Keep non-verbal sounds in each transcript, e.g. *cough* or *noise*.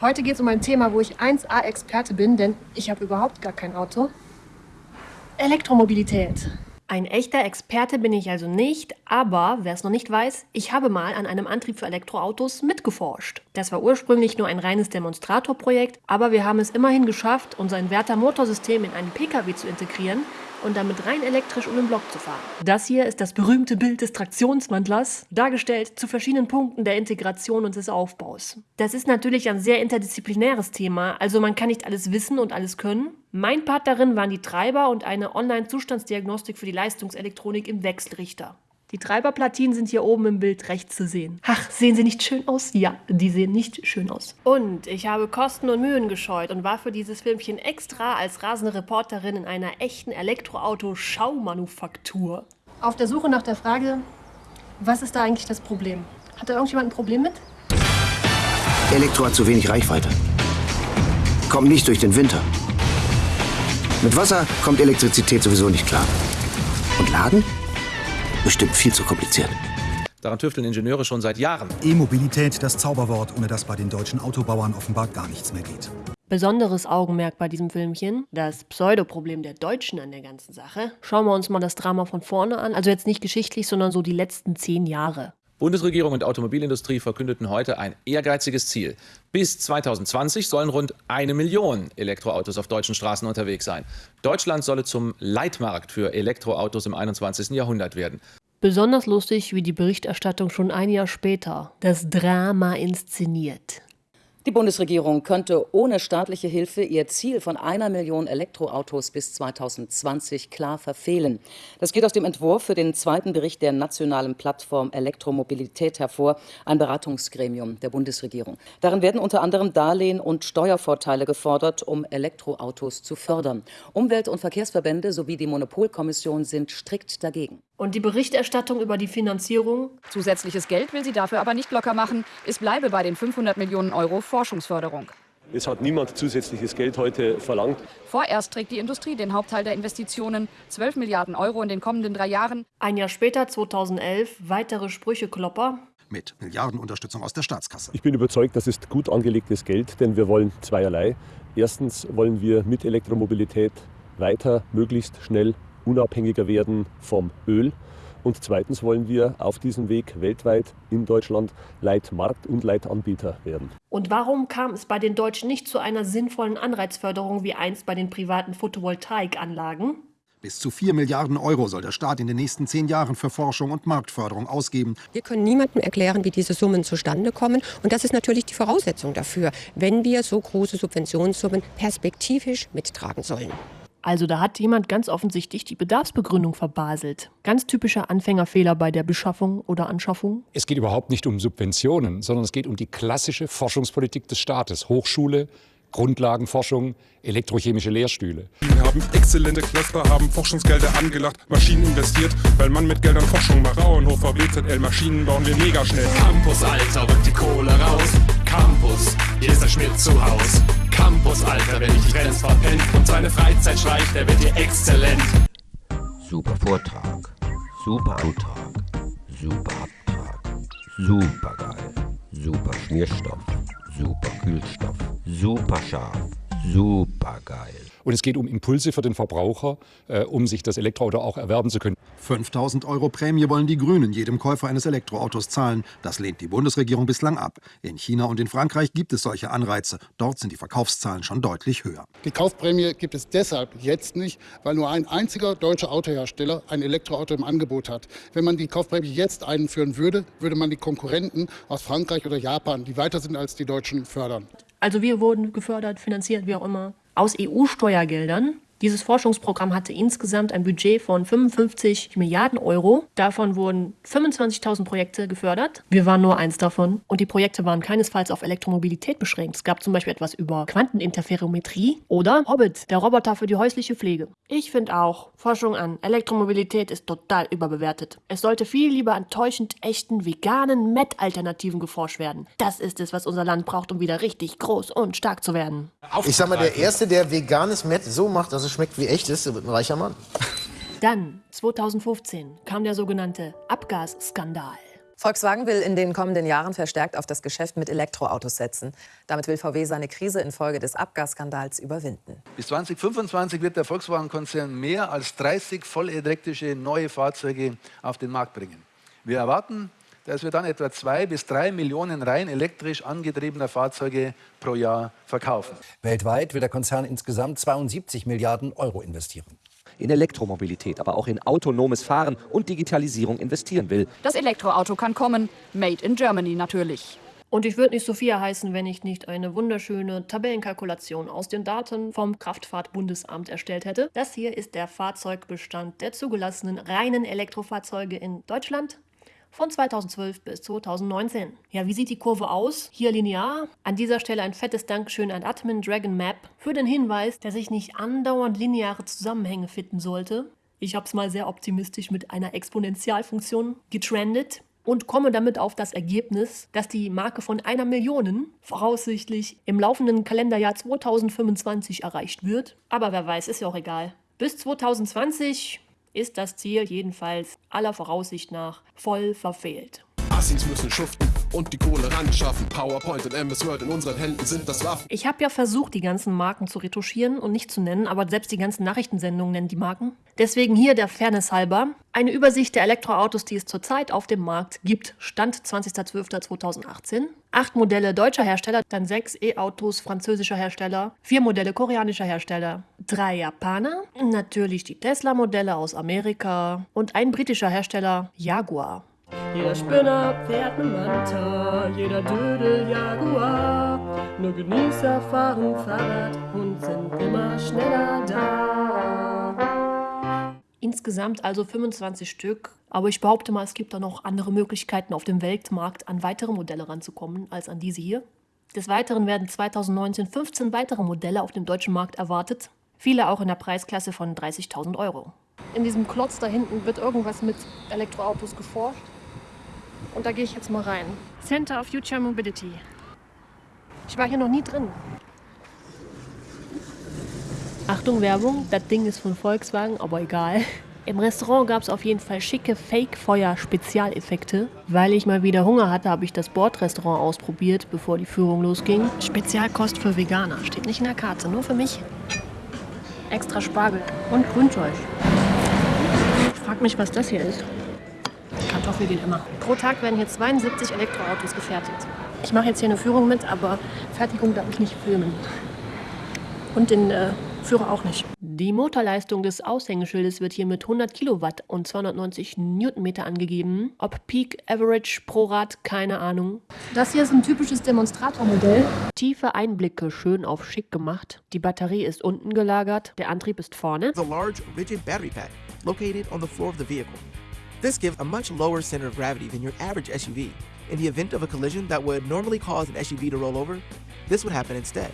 Heute geht es um ein Thema, wo ich 1A-Experte bin, denn ich habe überhaupt gar kein Auto. Elektromobilität. Ein echter Experte bin ich also nicht, aber wer es noch nicht weiß, ich habe mal an einem Antrieb für Elektroautos mitgeforscht. Das war ursprünglich nur ein reines Demonstratorprojekt, aber wir haben es immerhin geschafft, unser Inverter-Motorsystem in einen Pkw zu integrieren und damit rein elektrisch um den Block zu fahren. Das hier ist das berühmte Bild des Traktionswandlers, dargestellt zu verschiedenen Punkten der Integration und des Aufbaus. Das ist natürlich ein sehr interdisziplinäres Thema, also man kann nicht alles wissen und alles können. Mein Part darin waren die Treiber und eine Online-Zustandsdiagnostik für die Leistungselektronik im Wechselrichter. Die Treiberplatinen sind hier oben im Bild rechts zu sehen. Ach, sehen sie nicht schön aus? Ja, die sehen nicht schön aus. Und ich habe Kosten und Mühen gescheut und war für dieses Filmchen extra als rasende Reporterin in einer echten Elektroauto-Schaumanufaktur. Auf der Suche nach der Frage, was ist da eigentlich das Problem? Hat da irgendjemand ein Problem mit? Elektro hat zu wenig Reichweite. Kommt nicht durch den Winter. Mit Wasser kommt Elektrizität sowieso nicht klar. Und Laden? Bestimmt viel zu kompliziert. Daran tüfteln Ingenieure schon seit Jahren. E-Mobilität, das Zauberwort, ohne das bei den deutschen Autobauern offenbar gar nichts mehr geht. Besonderes Augenmerk bei diesem Filmchen, das Pseudoproblem der Deutschen an der ganzen Sache. Schauen wir uns mal das Drama von vorne an, also jetzt nicht geschichtlich, sondern so die letzten zehn Jahre. Bundesregierung und Automobilindustrie verkündeten heute ein ehrgeiziges Ziel. Bis 2020 sollen rund eine Million Elektroautos auf deutschen Straßen unterwegs sein. Deutschland solle zum Leitmarkt für Elektroautos im 21. Jahrhundert werden. Besonders lustig wie die Berichterstattung schon ein Jahr später. Das Drama inszeniert. Die Bundesregierung könnte ohne staatliche Hilfe ihr Ziel von einer Million Elektroautos bis 2020 klar verfehlen. Das geht aus dem Entwurf für den zweiten Bericht der nationalen Plattform Elektromobilität hervor, ein Beratungsgremium der Bundesregierung. Darin werden unter anderem Darlehen und Steuervorteile gefordert, um Elektroautos zu fördern. Umwelt- und Verkehrsverbände sowie die Monopolkommission sind strikt dagegen. Und die Berichterstattung über die Finanzierung? Zusätzliches Geld will sie dafür aber nicht locker machen. Es bleibe bei den 500 Millionen Euro Forschungsförderung. Es hat niemand zusätzliches Geld heute verlangt. Vorerst trägt die Industrie den Hauptteil der Investitionen, 12 Milliarden Euro in den kommenden drei Jahren. Ein Jahr später, 2011, weitere Sprücheklopper. Mit Milliardenunterstützung aus der Staatskasse. Ich bin überzeugt, das ist gut angelegtes Geld, denn wir wollen zweierlei. Erstens wollen wir mit Elektromobilität weiter möglichst schnell unabhängiger werden vom Öl. Und zweitens wollen wir auf diesem Weg weltweit in Deutschland Leitmarkt und Leitanbieter werden. Und warum kam es bei den Deutschen nicht zu einer sinnvollen Anreizförderung wie einst bei den privaten Photovoltaikanlagen? Bis zu 4 Milliarden Euro soll der Staat in den nächsten zehn Jahren für Forschung und Marktförderung ausgeben. Wir können niemandem erklären, wie diese Summen zustande kommen. Und das ist natürlich die Voraussetzung dafür, wenn wir so große Subventionssummen perspektivisch mittragen sollen. Also da hat jemand ganz offensichtlich die Bedarfsbegründung verbaselt. Ganz typischer Anfängerfehler bei der Beschaffung oder Anschaffung. Es geht überhaupt nicht um Subventionen, sondern es geht um die klassische Forschungspolitik des Staates. Hochschule, Grundlagenforschung, elektrochemische Lehrstühle. Wir haben exzellente Cluster, haben Forschungsgelder angelacht, Maschinen investiert, weil man mit Geldern Forschung macht. Fraunhofer, BZL, Maschinen bauen wir mega schnell. Campus, Alter, rückt die Kohle raus. Campus, hier ist der Schmidt zu Haus. Campus, Alter, wenn ich Trends verpennt und seine Freizeit schleicht, der wird hier exzellent. Super Vortrag, super Antrag, super Abtrag, super geil, super Schmierstoff, super Kühlstoff, super scharf, super geil. Und es geht um Impulse für den Verbraucher, äh, um sich das Elektroauto auch erwerben zu können. 5000 Euro Prämie wollen die Grünen jedem Käufer eines Elektroautos zahlen. Das lehnt die Bundesregierung bislang ab. In China und in Frankreich gibt es solche Anreize. Dort sind die Verkaufszahlen schon deutlich höher. Die Kaufprämie gibt es deshalb jetzt nicht, weil nur ein einziger deutscher Autohersteller ein Elektroauto im Angebot hat. Wenn man die Kaufprämie jetzt einführen würde, würde man die Konkurrenten aus Frankreich oder Japan, die weiter sind als die Deutschen, fördern. Also wir wurden gefördert, finanziert, wie auch immer aus EU-Steuergeldern. Dieses Forschungsprogramm hatte insgesamt ein Budget von 55 Milliarden Euro. Davon wurden 25.000 Projekte gefördert. Wir waren nur eins davon. Und die Projekte waren keinesfalls auf Elektromobilität beschränkt. Es gab zum Beispiel etwas über Quanteninterferometrie oder Hobbit, der Roboter für die häusliche Pflege. Ich finde auch, Forschung an Elektromobilität ist total überbewertet. Es sollte viel lieber an täuschend echten veganen Met-Alternativen geforscht werden. Das ist es, was unser Land braucht, um wieder richtig groß und stark zu werden. Ich sag mal, der Erste, der veganes Met so macht, dass es schmeckt wie echtes, der wird ein reicher Mann. Dann, 2015, kam der sogenannte Abgasskandal. Volkswagen will in den kommenden Jahren verstärkt auf das Geschäft mit Elektroautos setzen. Damit will VW seine Krise infolge des Abgasskandals überwinden. Bis 2025 wird der Volkswagen-Konzern mehr als 30 vollelektrische neue Fahrzeuge auf den Markt bringen. Wir erwarten, dass wir dann etwa zwei bis drei Millionen rein elektrisch angetriebener Fahrzeuge pro Jahr verkaufen. Weltweit will der Konzern insgesamt 72 Milliarden Euro investieren in Elektromobilität, aber auch in autonomes Fahren und Digitalisierung investieren will. Das Elektroauto kann kommen, made in Germany natürlich. Und ich würde nicht Sophia heißen, wenn ich nicht eine wunderschöne Tabellenkalkulation aus den Daten vom Kraftfahrtbundesamt erstellt hätte. Das hier ist der Fahrzeugbestand der zugelassenen reinen Elektrofahrzeuge in Deutschland von 2012 bis 2019. Ja, wie sieht die Kurve aus? Hier linear. An dieser Stelle ein fettes Dankeschön an Admin Dragon Map für den Hinweis, dass ich nicht andauernd lineare Zusammenhänge finden sollte. Ich habe es mal sehr optimistisch mit einer Exponentialfunktion getrendet und komme damit auf das Ergebnis, dass die Marke von einer Million voraussichtlich im laufenden Kalenderjahr 2025 erreicht wird. Aber wer weiß, ist ja auch egal. Bis 2020 ist das Ziel jedenfalls aller Voraussicht nach voll verfehlt. Assis müssen schuften und die Kohle ran schaffen. PowerPoint und MS Word in unseren Händen sind das Waffen. Ich habe ja versucht, die ganzen Marken zu retuschieren und nicht zu nennen, aber selbst die ganzen Nachrichtensendungen nennen die Marken. Deswegen hier der Fairness halber eine Übersicht der Elektroautos, die es zurzeit auf dem Markt gibt. Stand 20.12.2018. Acht Modelle deutscher Hersteller, dann sechs E-Autos französischer Hersteller, vier Modelle koreanischer Hersteller, drei Japaner, natürlich die Tesla-Modelle aus Amerika und ein britischer Hersteller, Jaguar. Jeder Spinner fährt ne Manta, jeder Dödel Jaguar. Nur Genießer fahren Fahrrad und sind immer schneller da. Insgesamt also 25 Stück, aber ich behaupte mal, es gibt da noch andere Möglichkeiten auf dem Weltmarkt an weitere Modelle ranzukommen als an diese hier. Des Weiteren werden 2019 15 weitere Modelle auf dem deutschen Markt erwartet, viele auch in der Preisklasse von 30.000 Euro. In diesem Klotz da hinten wird irgendwas mit Elektroautos geforscht. Und da gehe ich jetzt mal rein. Center of Future Mobility. Ich war hier noch nie drin. Achtung Werbung, das Ding ist von Volkswagen, aber egal. Im Restaurant gab es auf jeden Fall schicke Fake-Feuer-Spezialeffekte. Weil ich mal wieder Hunger hatte, habe ich das Bordrestaurant ausprobiert, bevor die Führung losging. Spezialkost für Veganer. Steht nicht in der Karte, nur für mich. Extra Spargel und Grünzeug. Ich frage mich, was das hier ist. Kartoffel geht immer. Pro Tag werden hier 72 Elektroautos gefertigt. Ich mache jetzt hier eine Führung mit, aber Fertigung darf ich nicht filmen. Und den äh, Führer auch nicht. Die Motorleistung des Aushängeschildes wird hier mit 100 Kilowatt und 290 Newtonmeter angegeben. Ob Peak Average pro Rad, keine Ahnung. Das hier ist ein typisches Demonstratormodell. Tiefe Einblicke, schön auf schick gemacht. Die Batterie ist unten gelagert, der Antrieb ist vorne. The large rigid battery pack located on the floor of the vehicle. This gives a much lower center of gravity than your average SUV. In the event of a collision that would normally cause an SUV to roll over, this would happen instead.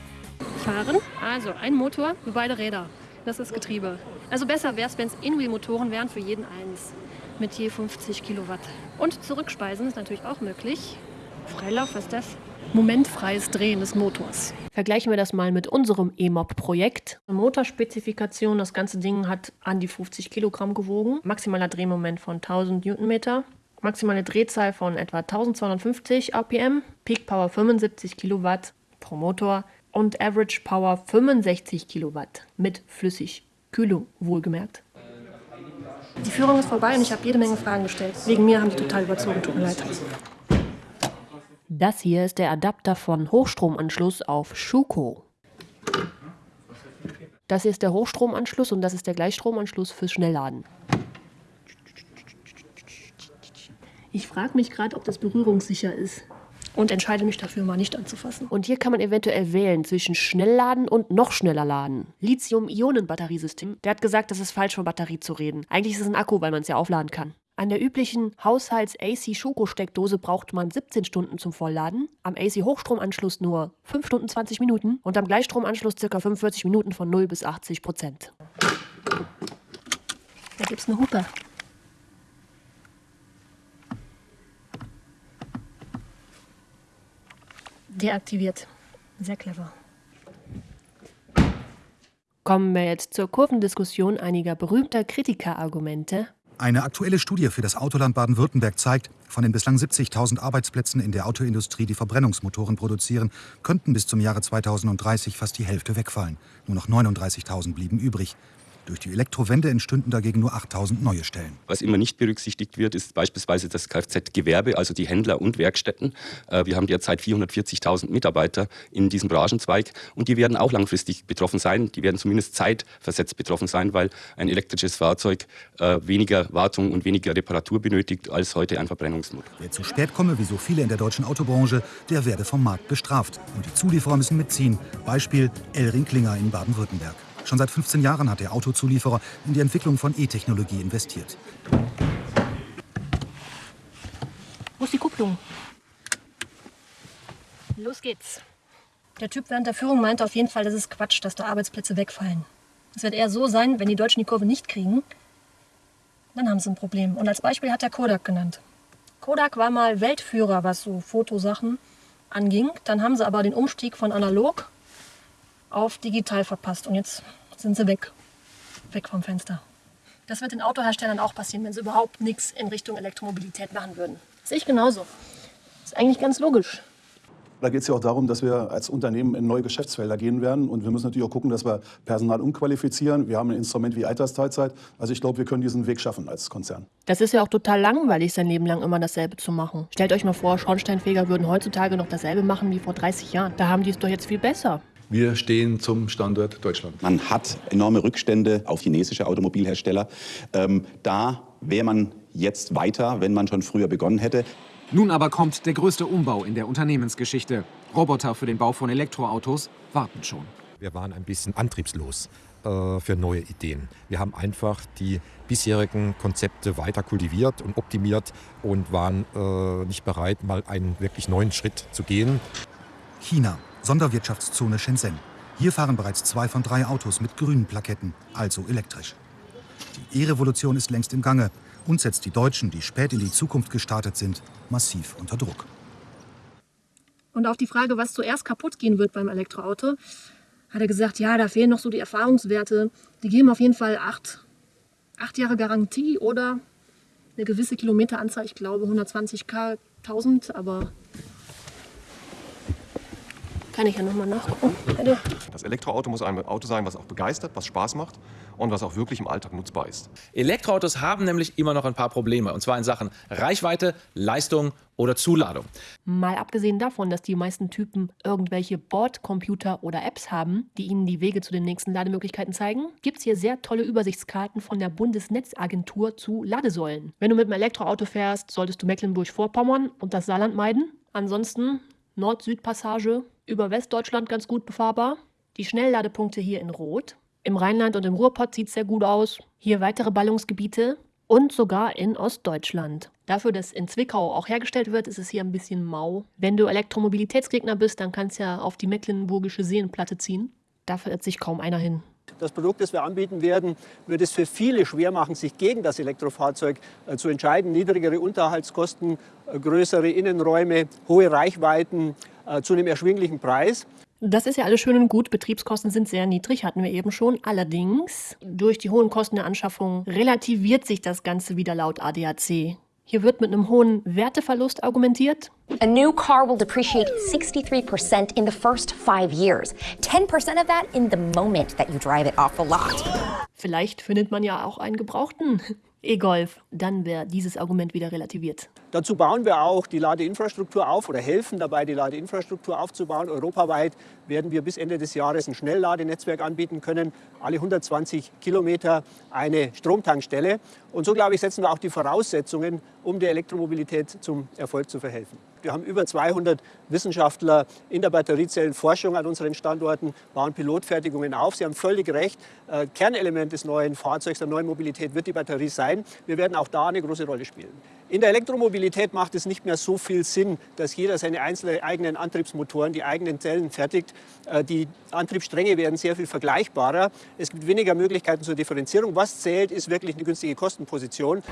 Fahren, also ein Motor für beide Räder. Das ist Getriebe. Also besser wäre es, wenn es In-Wheel-Motoren wären für jeden eins. Mit je 50 Kilowatt. Und zurückspeisen ist natürlich auch möglich. Freilauf, was ist das? momentfreies Drehen des Motors. Vergleichen wir das mal mit unserem E-Mob-Projekt. Motorspezifikation, das ganze Ding hat an die 50 Kilogramm gewogen, maximaler Drehmoment von 1000 Newtonmeter, maximale Drehzahl von etwa 1250 RPM, Peak Power 75 Kilowatt pro Motor und Average Power 65 Kilowatt mit Flüssigkühlung wohlgemerkt. Die Führung ist vorbei und ich habe jede Menge Fragen gestellt. Wegen mir haben die total überzogen, tut mir leid. Das hier ist der Adapter von Hochstromanschluss auf Schuko. Das hier ist der Hochstromanschluss und das ist der Gleichstromanschluss fürs Schnellladen. Ich frage mich gerade, ob das berührungssicher ist und entscheide mich dafür, mal nicht anzufassen. Und hier kann man eventuell wählen zwischen Schnellladen und noch schneller laden. Lithium-Ionen-Batteriesystem. Der hat gesagt, das ist falsch von Batterie zu reden. Eigentlich ist es ein Akku, weil man es ja aufladen kann. An der üblichen Haushalts-AC-Schoko-Steckdose braucht man 17 Stunden zum Vollladen, am AC-Hochstromanschluss nur 5 Stunden 20 Minuten und am Gleichstromanschluss ca. 45 Minuten von 0 bis 80 Prozent. Da gibt's eine Hupe. Deaktiviert. Sehr clever. Kommen wir jetzt zur Kurvendiskussion einiger berühmter Kritikerargumente Eine aktuelle Studie für das Autoland Baden-Württemberg zeigt, von den bislang 70.000 Arbeitsplätzen in der Autoindustrie, die Verbrennungsmotoren produzieren, könnten bis zum Jahre 2030 fast die Hälfte wegfallen. Nur noch 39.000 blieben übrig. Durch die Elektrowende entstünden dagegen nur 8000 neue Stellen. Was immer nicht berücksichtigt wird, ist beispielsweise das Kfz-Gewerbe, also die Händler und Werkstätten. Äh, wir haben derzeit 440.000 Mitarbeiter in diesem Branchenzweig und die werden auch langfristig betroffen sein. Die werden zumindest zeitversetzt betroffen sein, weil ein elektrisches Fahrzeug äh, weniger Wartung und weniger Reparatur benötigt als heute ein Verbrennungsmotor. Wer zu spät komme, wie so viele in der deutschen Autobranche, der werde vom Markt bestraft. Und die Zulieferer müssen mitziehen. Beispiel Elring Klinger in Baden-Württemberg. Schon seit 15 Jahren hat der Autozulieferer in die Entwicklung von E-Technologie investiert. Wo ist die Kupplung? Los geht's. Der Typ während der Führung meinte auf jeden Fall, das ist Quatsch, dass da Arbeitsplätze wegfallen. Es wird eher so sein, wenn die Deutschen die Kurve nicht kriegen, dann haben sie ein Problem. Und als Beispiel hat er Kodak genannt. Kodak war mal Weltführer, was so Fotosachen anging. Dann haben sie aber den Umstieg von analog auf digital verpasst. Und jetzt sind sie weg. Weg vom Fenster. Das wird den Autoherstellern auch passieren, wenn sie überhaupt nichts in Richtung Elektromobilität machen würden. Das sehe ich genauso. Das ist eigentlich ganz logisch. Da geht es ja auch darum, dass wir als Unternehmen in neue Geschäftsfelder gehen werden. Und wir müssen natürlich auch gucken, dass wir Personal umqualifizieren. Wir haben ein Instrument wie Altersteilzeit. Also ich glaube, wir können diesen Weg schaffen als Konzern. Das ist ja auch total langweilig, sein Leben lang immer dasselbe zu machen. Stellt euch mal vor, Schornsteinfeger würden heutzutage noch dasselbe machen wie vor 30 Jahren. Da haben die es doch jetzt viel besser. Wir stehen zum Standort Deutschland. Man hat enorme Rückstände auf chinesische Automobilhersteller. Ähm, da wäre man jetzt weiter, wenn man schon früher begonnen hätte. Nun aber kommt der größte Umbau in der Unternehmensgeschichte. Roboter für den Bau von Elektroautos warten schon. Wir waren ein bisschen antriebslos äh, für neue Ideen. Wir haben einfach die bisherigen Konzepte weiter kultiviert und optimiert und waren äh, nicht bereit, mal einen wirklich neuen Schritt zu gehen. China. Sonderwirtschaftszone Shenzhen. Hier fahren bereits zwei von drei Autos mit grünen Plaketten, also elektrisch. Die E-Revolution ist längst im Gange und setzt die Deutschen, die spät in die Zukunft gestartet sind, massiv unter Druck. Und auf die Frage, was zuerst kaputt gehen wird beim Elektroauto, hat er gesagt, ja, da fehlen noch so die Erfahrungswerte. Die geben auf jeden Fall acht, acht Jahre Garantie oder eine gewisse Kilometeranzahl, ich glaube 120k, 1000, aber kann ich ja nochmal nachgucken. Bitte. Das Elektroauto muss ein Auto sein, was auch begeistert, was Spaß macht und was auch wirklich im Alltag nutzbar ist. Elektroautos haben nämlich immer noch ein paar Probleme. Und zwar in Sachen Reichweite, Leistung oder Zuladung. Mal abgesehen davon, dass die meisten Typen irgendwelche Bordcomputer oder Apps haben, die ihnen die Wege zu den nächsten Lademöglichkeiten zeigen, gibt es hier sehr tolle Übersichtskarten von der Bundesnetzagentur zu Ladesäulen. Wenn du mit einem Elektroauto fährst, solltest du Mecklenburg-Vorpommern und das Saarland meiden. Ansonsten Nord-Süd-Passage über Westdeutschland ganz gut befahrbar. Die Schnellladepunkte hier in Rot. Im Rheinland und im Ruhrpott sieht es sehr gut aus. Hier weitere Ballungsgebiete und sogar in Ostdeutschland. Dafür, dass in Zwickau auch hergestellt wird, ist es hier ein bisschen mau. Wenn du Elektromobilitätsgegner bist, dann kannst du ja auf die mecklenburgische Seenplatte ziehen. Da verirrt sich kaum einer hin. Das Produkt, das wir anbieten werden, wird es für viele schwer machen, sich gegen das Elektrofahrzeug äh, zu entscheiden. Niedrigere Unterhaltskosten, äh, größere Innenräume, hohe Reichweiten zu einem erschwinglichen Preis. Das ist ja alles schön und gut. Betriebskosten sind sehr niedrig, hatten wir eben schon. Allerdings, durch die hohen Kosten der Anschaffung relativiert sich das Ganze wieder laut ADAC. Hier wird mit einem hohen Werteverlust argumentiert. A new car will depreciate 63% in the first five years. 10% of that in the moment that you drive it off the lot. Vielleicht findet man ja auch einen gebrauchten E-Golf. Dann wäre dieses Argument wieder relativiert. Dazu bauen wir auch die Ladeinfrastruktur auf oder helfen dabei, die Ladeinfrastruktur aufzubauen. Europaweit werden wir bis Ende des Jahres ein Schnellladenetzwerk anbieten können. Alle 120 Kilometer eine Stromtankstelle. Und so, glaube ich, setzen wir auch die Voraussetzungen, um der Elektromobilität zum Erfolg zu verhelfen. Wir haben über 200 Wissenschaftler in der Batteriezellenforschung an unseren Standorten, bauen Pilotfertigungen auf. Sie haben völlig recht. Äh, Kernelement des neuen Fahrzeugs, der neuen Mobilität wird die Batterie sein. Wir werden auch da eine große Rolle spielen. In der Elektromobilität macht es nicht mehr so viel Sinn, dass jeder seine einzelnen eigenen Antriebsmotoren, die eigenen Zellen fertigt. Äh, die Antriebsstränge werden sehr viel vergleichbarer. Es gibt weniger Möglichkeiten zur Differenzierung. Was zählt, ist wirklich eine günstige Kostenposition.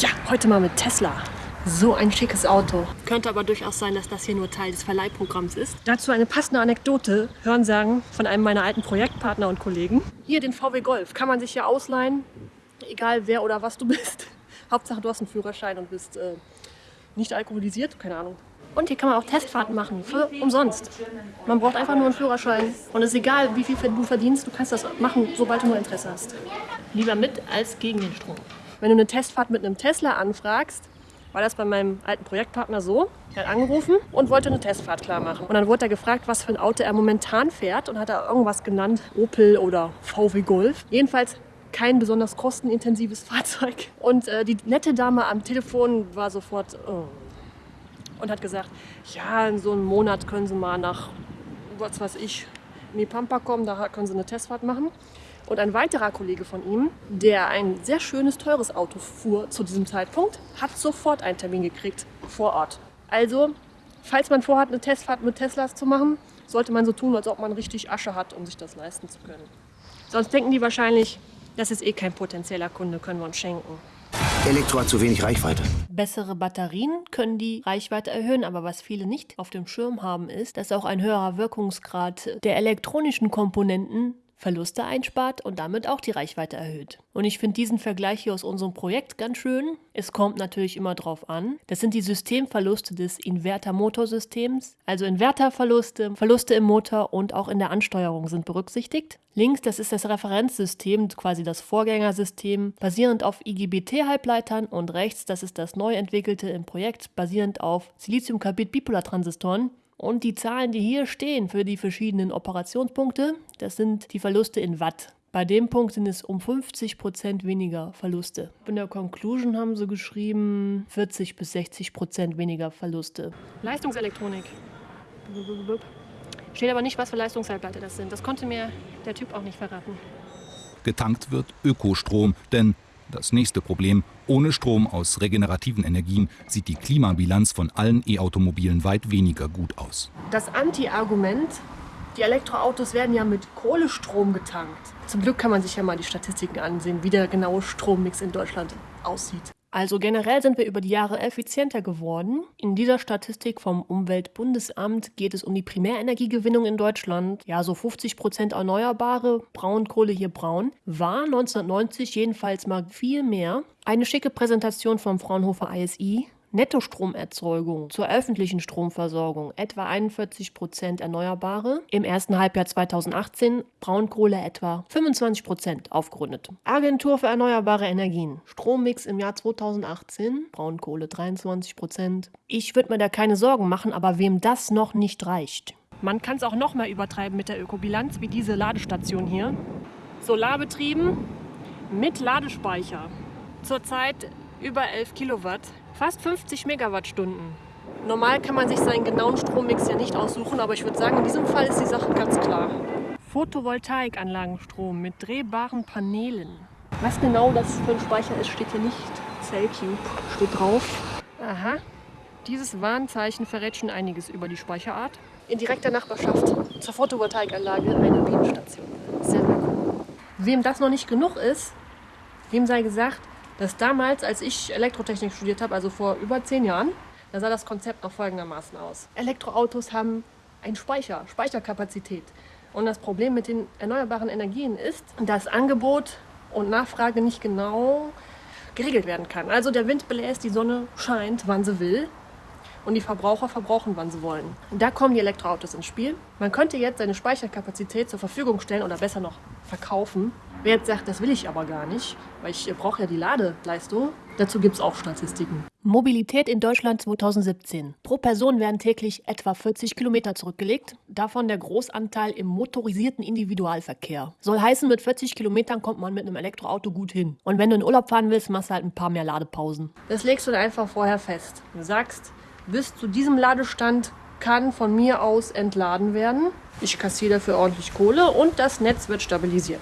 Ja, heute mal mit Tesla. So ein schickes Auto. Könnte aber durchaus sein, dass das hier nur Teil des Verleihprogramms ist. Dazu eine passende Anekdote, Hörensagen von einem meiner alten Projektpartner und Kollegen. Hier den VW Golf kann man sich ja ausleihen, egal wer oder was du *laughs* bist. Hauptsache, du hast einen Führerschein und bist äh, nicht alkoholisiert, keine Ahnung. Und hier kann man auch Testfahrten machen, für umsonst. Man braucht einfach nur einen Führerschein. Und es ist egal, wie viel du verdienst, du kannst das machen, sobald du nur Interesse hast. Lieber mit als gegen den Strom. Wenn du eine Testfahrt mit einem Tesla anfragst, war das bei meinem alten Projektpartner so. Er hat angerufen und wollte eine Testfahrt klar machen. Und dann wurde er gefragt, was für ein Auto er momentan fährt und hat er irgendwas genannt, Opel oder VW Golf. Jedenfalls kein besonders kostenintensives *laughs* Fahrzeug. Und äh, die nette Dame am Telefon war sofort oh, und hat gesagt, ja, in so einem Monat können Sie mal nach, was weiß ich, in die Pampa kommen, da können Sie eine Testfahrt machen. Und ein weiterer Kollege von ihm, der ein sehr schönes, teures Auto fuhr zu diesem Zeitpunkt, hat sofort einen Termin gekriegt vor Ort. Also, falls man vorhat, eine Testfahrt mit Teslas zu machen, sollte man so tun, als ob man richtig Asche hat, um sich das leisten zu können. Sonst denken die wahrscheinlich, das ist eh kein potenzieller Kunde, können wir uns schenken. Elektro hat zu wenig Reichweite. Bessere Batterien können die Reichweite erhöhen, aber was viele nicht auf dem Schirm haben, ist, dass auch ein höherer Wirkungsgrad der elektronischen Komponenten Verluste einspart und damit auch die Reichweite erhöht. Und ich finde diesen Vergleich hier aus unserem Projekt ganz schön. Es kommt natürlich immer drauf an. Das sind die Systemverluste des Inverter-Motorsystems. Also Inverterverluste, Verluste im Motor und auch in der Ansteuerung sind berücksichtigt. Links, das ist das Referenzsystem, quasi das Vorgängersystem, basierend auf IGBT-Halbleitern und rechts, das ist das neu entwickelte im Projekt, basierend auf Silizium-Carbid-Bipolartransistoren. Und die Zahlen, die hier stehen für die verschiedenen Operationspunkte, das sind die Verluste in Watt. Bei dem Punkt sind es um 50 Prozent weniger Verluste. In der Conclusion haben sie geschrieben 40 bis 60 Prozent weniger Verluste. Leistungselektronik. Steht aber nicht, was für Leistungshalbleiter das sind. Das konnte mir der Typ auch nicht verraten. Getankt wird Ökostrom, denn das nächste Problem, ohne Strom aus regenerativen Energien sieht die Klimabilanz von allen E-Automobilen weit weniger gut aus. Das Anti-Argument, die Elektroautos werden ja mit Kohlestrom getankt. Zum Glück kann man sich ja mal die Statistiken ansehen, wie der genaue Strommix in Deutschland aussieht. Also generell sind wir über die Jahre effizienter geworden. In dieser Statistik vom Umweltbundesamt geht es um die Primärenergiegewinnung in Deutschland. Ja, so 50 Prozent erneuerbare, Braunkohle hier braun, war 1990 jedenfalls mal viel mehr. Eine schicke Präsentation vom Fraunhofer ISI. Nettostromerzeugung zur öffentlichen Stromversorgung etwa 41 Prozent Erneuerbare, im ersten Halbjahr 2018 Braunkohle etwa 25 Prozent aufgerundet. Agentur für erneuerbare Energien, Strommix im Jahr 2018, Braunkohle 23 Prozent. Ich würde mir da keine Sorgen machen, aber wem das noch nicht reicht. Man kann es auch noch mal übertreiben mit der Ökobilanz, wie diese Ladestation hier. Solarbetrieben mit Ladespeicher. Zurzeit über 11 Kilowatt, fast 50 Megawattstunden. Normal kann man sich seinen genauen Strommix ja nicht aussuchen, aber ich würde sagen, in diesem Fall ist die Sache ganz klar. Photovoltaikanlagenstrom mit drehbaren Paneelen. Was genau das für ein Speicher ist, steht hier nicht. Cellcube steht drauf. Aha. Dieses Warnzeichen verrät schon einiges über die Speicherart. In direkter Nachbarschaft zur Photovoltaikanlage eine Bienenstation. Sehr, sehr cool. Wem das noch nicht genug ist, wem sei gesagt, dass damals, als ich Elektrotechnik studiert habe, also vor über zehn Jahren, da sah das Konzept noch folgendermaßen aus. Elektroautos haben einen Speicher, Speicherkapazität. Und das Problem mit den erneuerbaren Energien ist, dass Angebot und Nachfrage nicht genau geregelt werden kann. Also der Wind bläst, die Sonne scheint, wann sie will. Und die Verbraucher verbrauchen, wann sie wollen. Und da kommen die Elektroautos ins Spiel. Man könnte jetzt seine Speicherkapazität zur Verfügung stellen oder besser noch verkaufen. Wer jetzt sagt, das will ich aber gar nicht, weil ich brauche ja die Ladeleistung, dazu gibt es auch Statistiken. Mobilität in Deutschland 2017. Pro Person werden täglich etwa 40 Kilometer zurückgelegt, davon der Großanteil im motorisierten Individualverkehr. Soll heißen, mit 40 Kilometern kommt man mit einem Elektroauto gut hin. Und wenn du in Urlaub fahren willst, machst du halt ein paar mehr Ladepausen. Das legst du dann einfach vorher fest. Du sagst, bis zu diesem Ladestand kann von mir aus entladen werden. Ich kassiere dafür ordentlich Kohle und das Netz wird stabilisiert.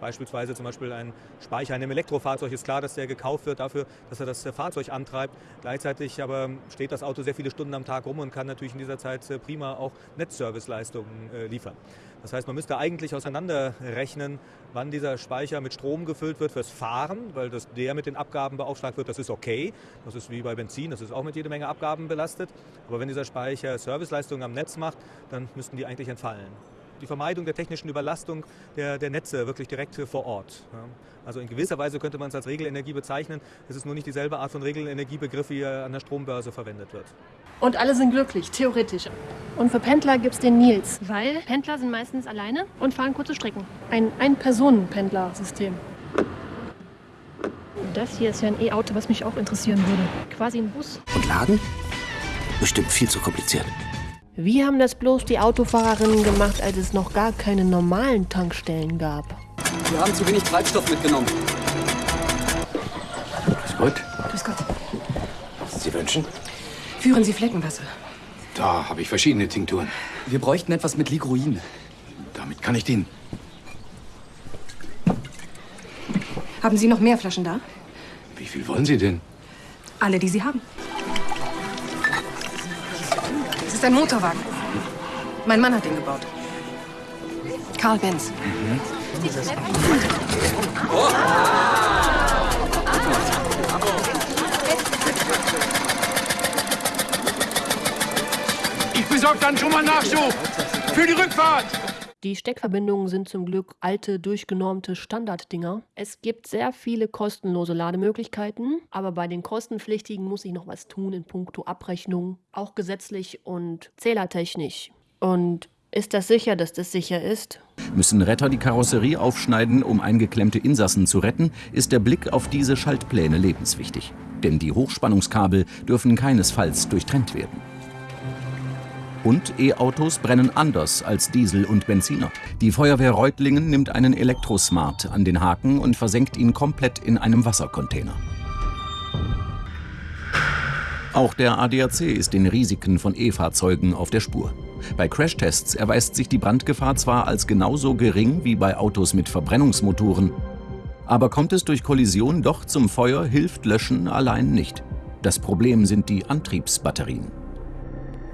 Beispielsweise zum Beispiel ein Speicher in einem Elektrofahrzeug ist klar, dass der gekauft wird dafür, dass er das Fahrzeug antreibt. Gleichzeitig aber steht das Auto sehr viele Stunden am Tag rum und kann natürlich in dieser Zeit prima auch Netzserviceleistungen liefern. Das heißt, man müsste eigentlich auseinanderrechnen, wann dieser Speicher mit Strom gefüllt wird fürs Fahren, weil das, der mit den Abgaben beaufschlagt wird, das ist okay. Das ist wie bei Benzin, das ist auch mit jede Menge Abgaben belastet. Aber wenn dieser Speicher Serviceleistungen am Netz macht, dann müssten die eigentlich entfallen. Die Vermeidung der technischen Überlastung der, der Netze wirklich direkt vor Ort. Ja. Also in gewisser Weise könnte man es als Regelenergie bezeichnen. Es ist nur nicht dieselbe Art von Regelenergiebegriff, wie er an der Strombörse verwendet wird. Und alle sind glücklich, theoretisch. Und für Pendler gibt es den Nils, weil Pendler sind meistens alleine und fahren kurze Strecken. Ein Ein-Personen-Pendler-System. Das hier ist ja ein E-Auto, was mich auch interessieren würde. Quasi ein Bus. Und laden? Bestimmt viel zu kompliziert. Wie haben das bloß die Autofahrerinnen gemacht, als es noch gar keine normalen Tankstellen gab? Wir haben zu wenig Treibstoff mitgenommen. Grüß Gott. Grüß Gott. Sie wünschen? Führen Sie Fleckenwasser. Da habe ich verschiedene Tinkturen. Wir bräuchten etwas mit Ligroin. Damit kann ich dienen. Haben Sie noch mehr Flaschen da? Wie viel wollen Sie denn? Alle, die Sie haben. Es ist ein Motorwagen. Mein Mann hat ihn gebaut. Karl Benz. Ich besorge dann schon mal Nachschub für die Rückfahrt. Die Steckverbindungen sind zum Glück alte, durchgenormte Standarddinger. Es gibt sehr viele kostenlose Lademöglichkeiten, aber bei den kostenpflichtigen muss ich noch was tun in puncto Abrechnung, auch gesetzlich und zählertechnisch. Und ist das sicher, dass das sicher ist? Müssen Retter die Karosserie aufschneiden, um eingeklemmte Insassen zu retten, ist der Blick auf diese Schaltpläne lebenswichtig. Denn die Hochspannungskabel dürfen keinesfalls durchtrennt werden. Und E-Autos brennen anders als Diesel und Benziner. Die Feuerwehr Reutlingen nimmt einen Elektrosmart an den Haken und versenkt ihn komplett in einem Wassercontainer. Auch der ADAC ist den Risiken von E-Fahrzeugen auf der Spur. Bei Crashtests erweist sich die Brandgefahr zwar als genauso gering wie bei Autos mit Verbrennungsmotoren, aber kommt es durch Kollision doch zum Feuer, hilft Löschen allein nicht. Das Problem sind die Antriebsbatterien.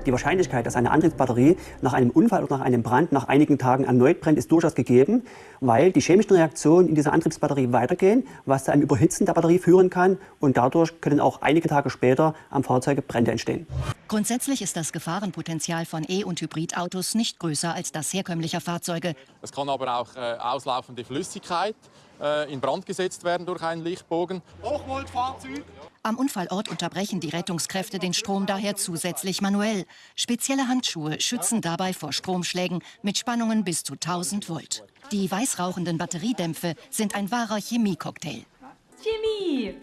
Die Wahrscheinlichkeit, dass eine Antriebsbatterie nach einem Unfall oder nach einem Brand nach einigen Tagen erneut brennt, ist durchaus gegeben, weil die chemischen Reaktionen in dieser Antriebsbatterie weitergehen, was zu einem Überhitzen der Batterie führen kann und dadurch können auch einige Tage später am Fahrzeug Brände entstehen. Grundsätzlich ist das Gefahrenpotenzial von E- und Hybridautos nicht größer als das herkömmlicher Fahrzeuge. Es kann aber auch äh, auslaufende Flüssigkeit äh, in Brand gesetzt werden durch einen Lichtbogen. Hochvoltfahrzeug. Am Unfallort unterbrechen die Rettungskräfte den Strom daher zusätzlich manuell. Spezielle Handschuhe schützen dabei vor Stromschlägen mit Spannungen bis zu 1000 Volt. Die weißrauchenden Batteriedämpfe sind ein wahrer Chemiecocktail. Chemie!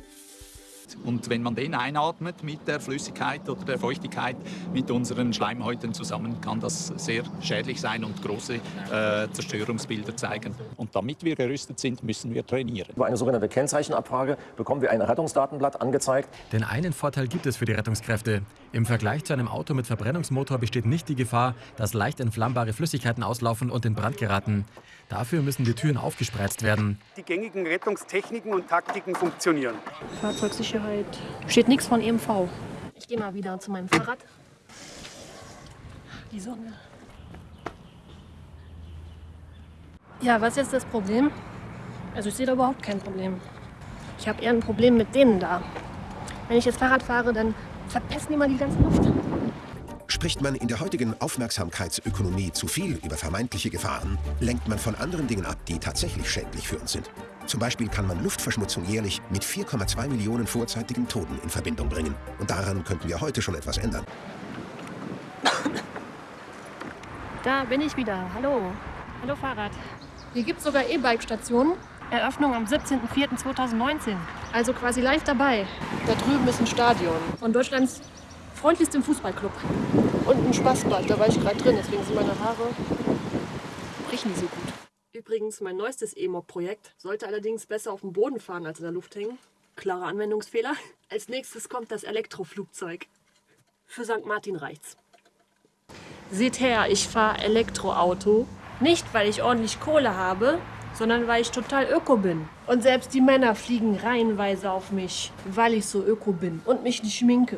Und wenn man den einatmet mit der Flüssigkeit oder der Feuchtigkeit mit unseren Schleimhäuten zusammen, kann das sehr schädlich sein und große äh, Zerstörungsbilder zeigen. Und damit wir gerüstet sind, müssen wir trainieren. Über eine sogenannte Kennzeichenabfrage bekommen wir ein Rettungsdatenblatt angezeigt. Denn einen Vorteil gibt es für die Rettungskräfte. Im Vergleich zu einem Auto mit Verbrennungsmotor besteht nicht die Gefahr, dass leicht entflammbare Flüssigkeiten auslaufen und in Brand geraten. Dafür müssen die Türen aufgespreizt werden. Die gängigen Rettungstechniken und Taktiken funktionieren. Fahrzeugsicherheit. Steht nichts von EMV. Ich gehe mal wieder zu meinem Fahrrad. Die Sonne. Ja, was ist jetzt das Problem? Also ich sehe da überhaupt kein Problem. Ich habe eher ein Problem mit denen da. Wenn ich jetzt Fahrrad fahre, dann verpesten die mal die ganze Luft. Spricht man in der heutigen Aufmerksamkeitsökonomie zu viel über vermeintliche Gefahren, lenkt man von anderen Dingen ab, die tatsächlich schädlich für uns sind. Zum Beispiel kann man Luftverschmutzung jährlich mit 4,2 Millionen vorzeitigen Toten in Verbindung bringen. Und daran könnten wir heute schon etwas ändern. Da bin ich wieder. Hallo. Hallo Fahrrad. Hier gibt es sogar E-Bike-Stationen. Eröffnung am 17.04.2019. Also quasi live dabei. Da drüben ist ein Stadion von Deutschlands freundlichstem Fußballclub. Und ein Spaßbad, da war ich gerade drin, deswegen sind meine Haare riechen die so gut. Übrigens, mein neuestes E-Mob-Projekt sollte allerdings besser auf dem Boden fahren als in der Luft hängen. Klarer Anwendungsfehler. Als nächstes kommt das Elektroflugzeug. Für St. Martin reicht's. Seht her, ich fahre Elektroauto. Nicht, weil ich ordentlich Kohle habe, sondern weil ich total öko bin. Und selbst die Männer fliegen reihenweise auf mich, weil ich so öko bin und mich nicht schminke.